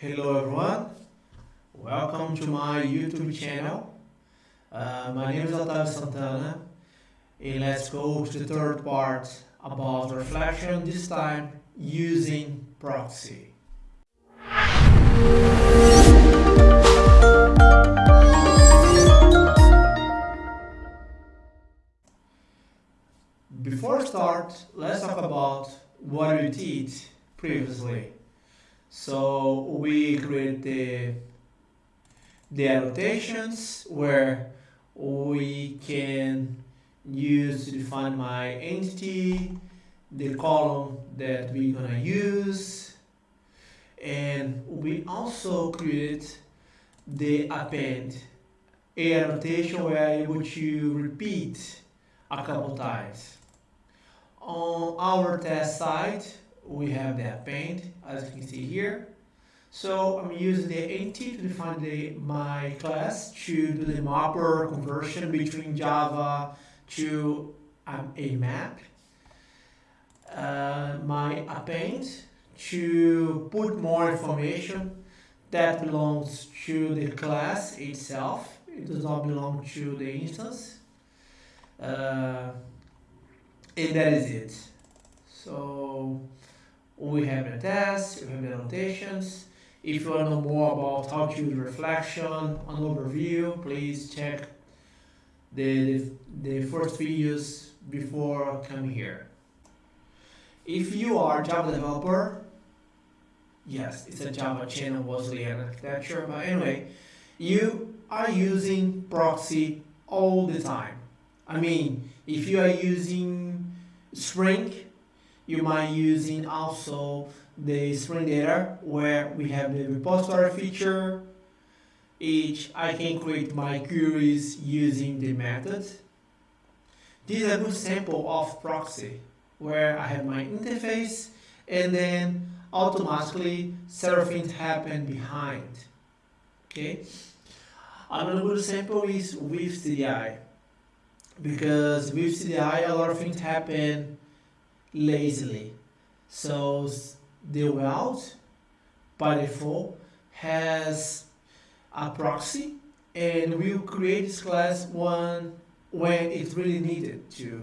Hello everyone, welcome to my YouTube channel. Uh, my name is Otávio Santana and let's go to the third part about reflection, this time using proxy. Before start, let's talk about what we did previously. So we create the, the annotations where we can use to define my entity, the column that we're gonna use, and we also create the append, a annotation where I'm able to repeat a couple times. On our test site, we have the paint as you can see here. So I'm using the entity to define the, my class to do the mapper conversion between Java to um, a map. Uh, my append to put more information that belongs to the class itself. It does not belong to the instance. Uh, and that is it. So we have the test, we have the annotations. If you want to know more about how to use reflection, an overview, please check the, the, the first videos before coming here. If you are a Java developer, yes, it's a Java channel Wesleyan architecture, but anyway, you are using proxy all the time. I mean, if you are using Spring, you might using also the Spring Data where we have the repository feature, each I can create my queries using the method. This is a good sample of proxy where I have my interface and then automatically several things happen behind. Okay. Another good example is with CDI because with CDI a lot of things happen lazily. So the route by default has a proxy and we'll create this class one when it's really needed to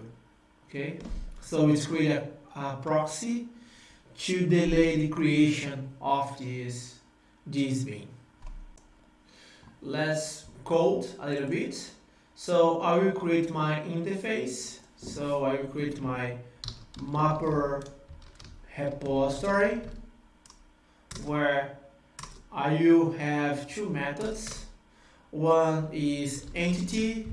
okay? So we create a, a, proxy to delay the creation of this this bean let's code a little bit. So I will create my interface. So I will create my mapper repository where I will have two methods. One is entity,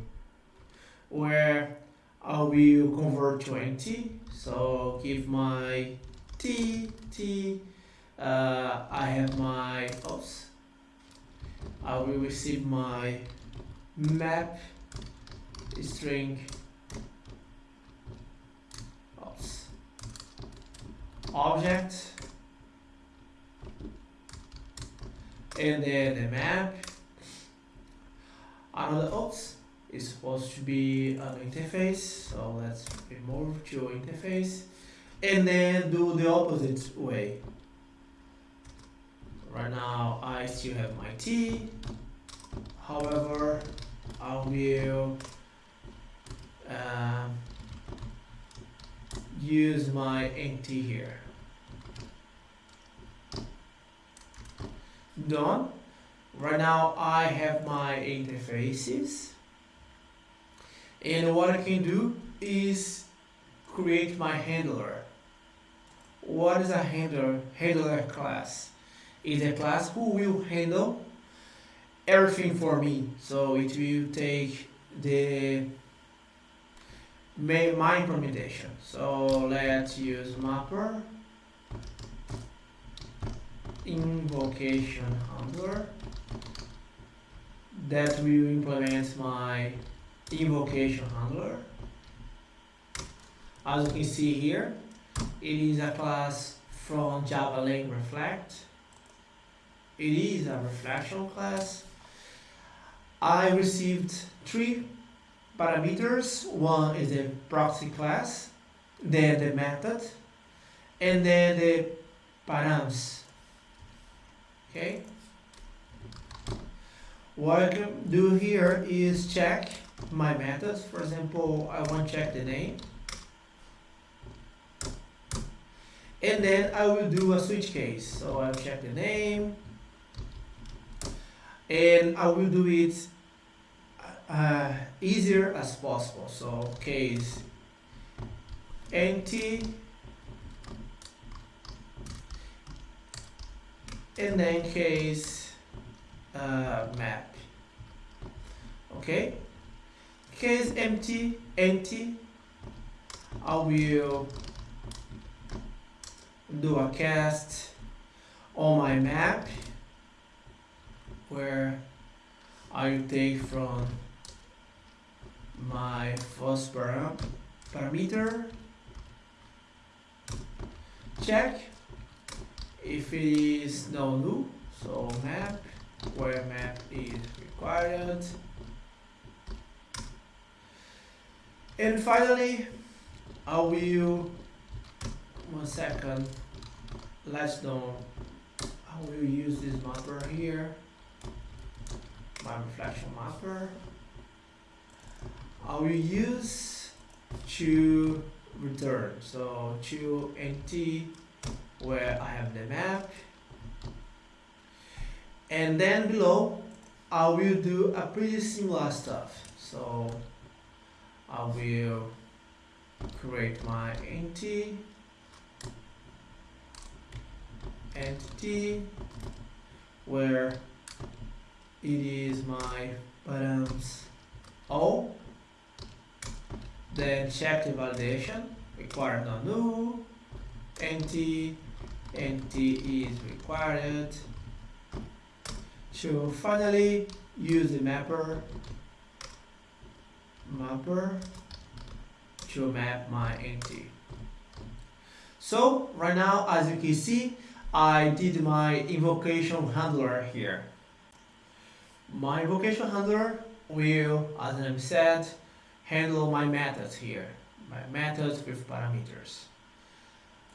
where I will convert to empty. So give my t, t, uh, I have my, oops, I will receive my map string oops, object and then the map. Another oops is supposed to be an interface so let's remove to interface and then do the opposite way. Right now I still have my T however I will um, use my NT here done. Right now I have my interfaces and what I can do is create my handler. What is a handler? Handler class is a class who will handle everything for me. So it will take the my implementation. So let's use mapper invocation handler that will implement my invocation handler. As you can see here, it is a class from Java Lang Reflect. It is a reflection class. I received three parameters. One is the proxy class, then the method, and then the params okay what I can do here is check my methods. For example, I want to check the name. And then I will do a switch case. So I'll check the name. And I will do it uh, easier as possible. So case empty and then case uh, map okay case empty empty I will do a cast on my map where I take from my first param parameter. Check if it is no new so map where map is required. And finally I will one second let's know I will use this mapper here my reflection mapper I will use to return. So to empty where I have the map. And then below I will do a pretty similar stuff. So I will create my entity. Entity where it is my params all then check the validation required no new empty empty is required to finally use the mapper mapper to map my entity so right now as you can see I did my invocation handler here. My invocation handler will as I said handle my methods here my methods with parameters.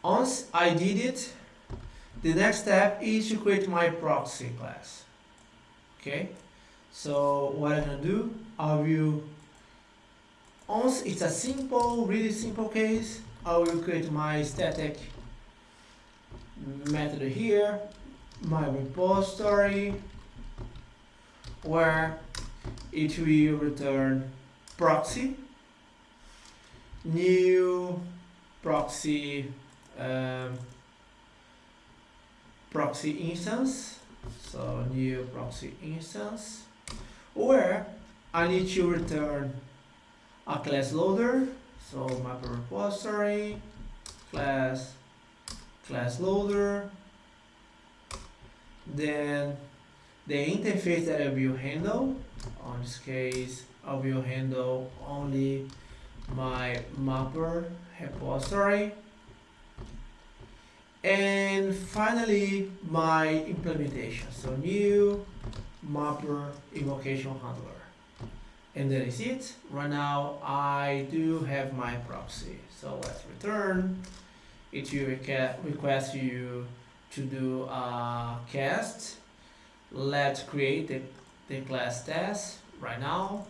Once I did it the next step is to create my proxy class. Okay? So what I'm gonna do I will once it's a simple really simple case I will create my static method here my repository where it will return proxy. New proxy um, proxy instance. So new proxy instance. Where I need to return a class loader. So mapper repository class class loader. Then the interface that I will handle on this case I will handle. Only my mapper repository. And finally my implementation. So new mapper invocation handler. And that is it. Right now I do have my proxy. So let's return. It will request you to do a cast. Let's create the, the class test right now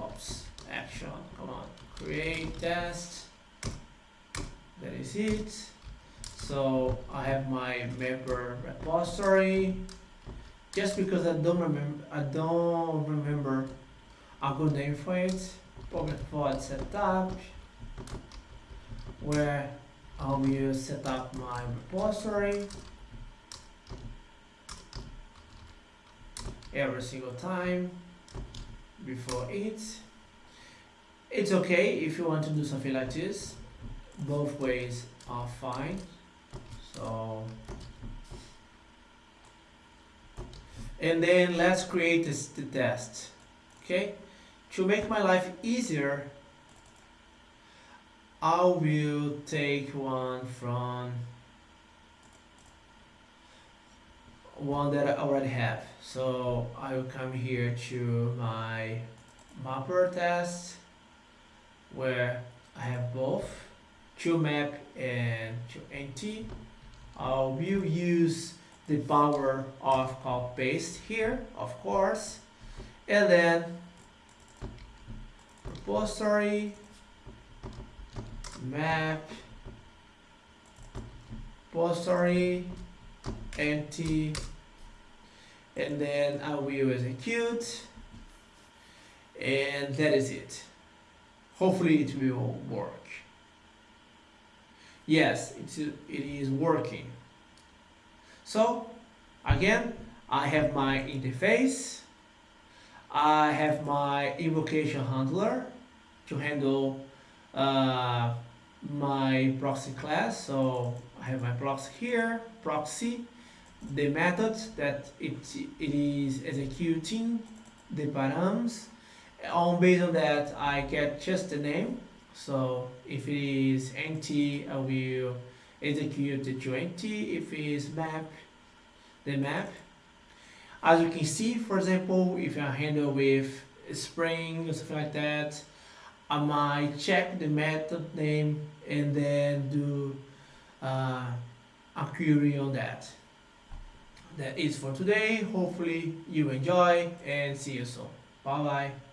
oops action. Come on. Create test. That is it. So I have my member repository. Just because I don't remember I don't remember a good name for it. Public void setup where I will uh, set up my repository. Every single time before it. It's okay if you want to do something like this. Both ways are fine. So and then let's create this, the test okay? To make my life easier I will take one from one that I already have so I will come here to my mapper test where I have both to map and to empty. I will use the power of copy paste here, of course, and then repository map repository empty and then I will execute and that is it. Hopefully it will work. Yes it's, it is working. So again I have my interface. I have my invocation handler to handle uh, my proxy class. So I have my proxy here proxy the method that it, it is executing the params on based on that I get just the name. So if it is empty I will execute the to empty if it is map the map. As you can see for example if I handle with spring or something like that I might check the method name and then do uh, a query on that that is for today. Hopefully you enjoy and see you soon. Bye bye